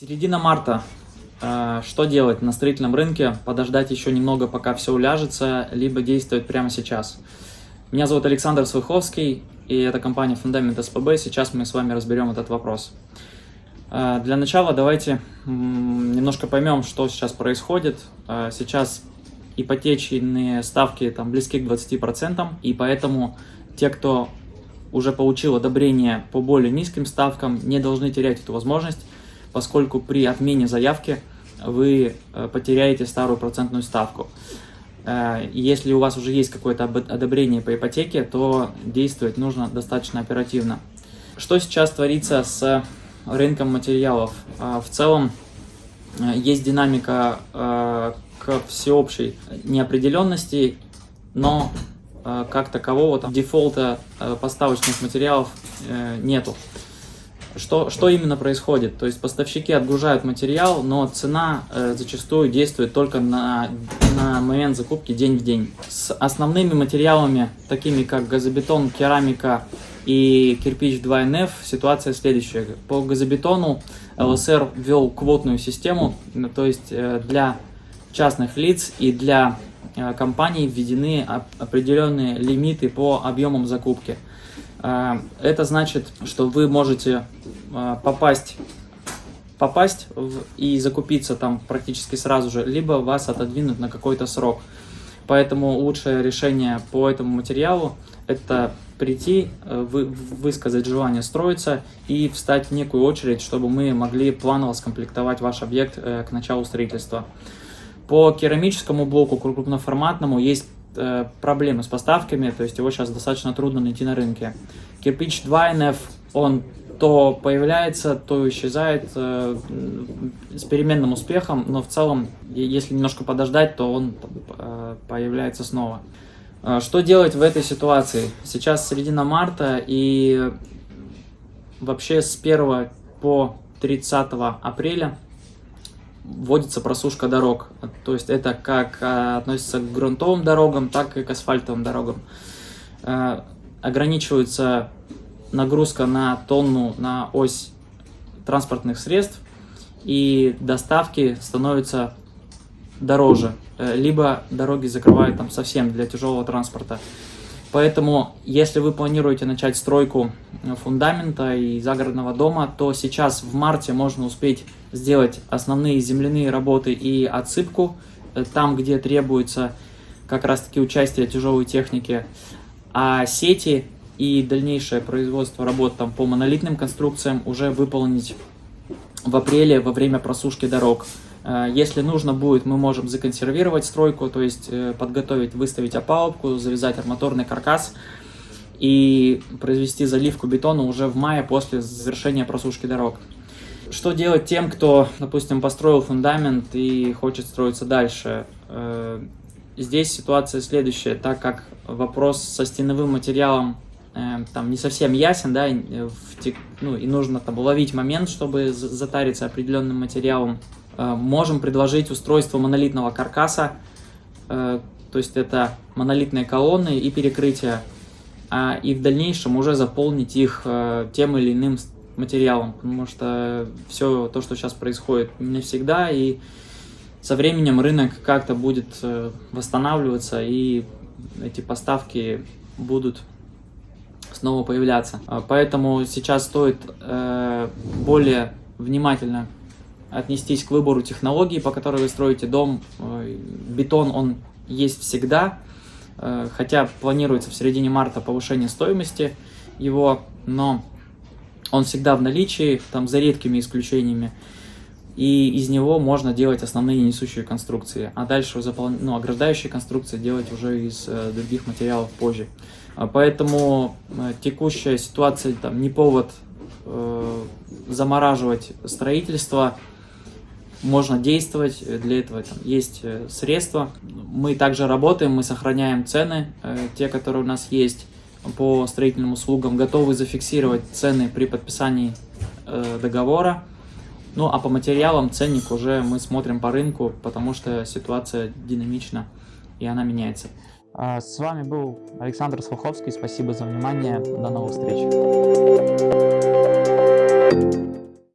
Середина марта. Э, что делать на строительном рынке? Подождать еще немного, пока все уляжется, либо действовать прямо сейчас. Меня зовут Александр Свыховский, и это компания Фундамент СПБ. Сейчас мы с вами разберем этот вопрос. Э, для начала давайте немножко поймем, что сейчас происходит. Э, сейчас ипотечные ставки там близки к 20%, и поэтому те, кто уже получил одобрение по более низким ставкам, не должны терять эту возможность поскольку при отмене заявки вы э, потеряете старую процентную ставку. Э, если у вас уже есть какое-то одобрение по ипотеке, то действовать нужно достаточно оперативно. Что сейчас творится с рынком материалов? Э, в целом есть динамика к всеобщей неопределенности, но как такового там, дефолта поставочных материалов нету. Что, что именно происходит? То есть поставщики отгружают материал, но цена э, зачастую действует только на, на момент закупки день в день. С основными материалами, такими как газобетон, керамика и кирпич 2НФ, ситуация следующая. По газобетону ЛСР ввел квотную систему, то есть э, для частных лиц и для компаний введены определенные лимиты по объемам закупки. Э, это значит, что вы можете э, попасть, попасть в, и закупиться там практически сразу же, либо вас отодвинут на какой-то срок. Поэтому лучшее решение по этому материалу – это прийти, э, вы, высказать желание строиться и встать в некую очередь, чтобы мы могли планово скомплектовать ваш объект к началу строительства. По керамическому блоку крупноформатному есть э, проблемы с поставками, то есть его сейчас достаточно трудно найти на рынке. Кирпич 2NF, он то появляется, то исчезает э, с переменным успехом, но в целом, если немножко подождать, то он э, появляется снова. Э, что делать в этой ситуации? Сейчас середина марта, и вообще с 1 по 30 апреля вводится просушка дорог. То есть это как а, относится к грунтовым дорогам, так и к асфальтовым дорогам. А, ограничивается нагрузка на тонну на ось транспортных средств, и доставки становятся дороже. Э, либо дороги закрывают там совсем для тяжелого транспорта. Поэтому, если вы планируете начать стройку фундамента и загородного дома, то сейчас в марте можно успеть сделать основные земляные работы и отсыпку, э, там, где требуется как раз-таки участие тяжелой техники, а сети и дальнейшее производство работ там, по монолитным конструкциям уже выполнить в апреле во время просушки дорог. Э, если нужно будет, мы можем законсервировать стройку, то есть э, подготовить, выставить опалубку, завязать арматурный каркас и произвести заливку бетона уже в мае после завершения просушки дорог. Что делать тем, кто, допустим, построил фундамент и хочет строиться дальше? Э, здесь ситуация следующая, так как вопрос со стеновым материалом там не совсем ясен, да, ну, и нужно там уловить момент, чтобы затариться определенным материалом, можем предложить устройство монолитного каркаса, э, то есть это монолитные колонны и перекрытия, а, и в дальнейшем уже заполнить их э, тем или иным материалом, потому что все то, что сейчас происходит, не всегда, и со временем рынок как-то будет восстанавливаться, и эти поставки будут снова появляться. Поэтому сейчас стоит более внимательно отнестись к выбору технологии, по которой вы строите дом. Э, бетон, он есть всегда, э, хотя планируется в середине марта повышение стоимости его, но он всегда в наличии, там за редкими исключениями, и из него можно делать основные несущие конструкции, а дальше запол... ну, ограждающие конструкции делать уже из э, других материалов позже. Поэтому э, текущая ситуация там не повод э, замораживать строительство, можно действовать, э, для этого там, есть э, средства. Мы также работаем, мы сохраняем цены, э, те, которые у нас есть по строительным услугам, готовы зафиксировать цены при подписании договора. Ну а по материалам ценник уже мы смотрим по рынку, потому что ситуация динамична и она меняется. А, с вами был Александр Сваховский. Спасибо за внимание. До новых встреч.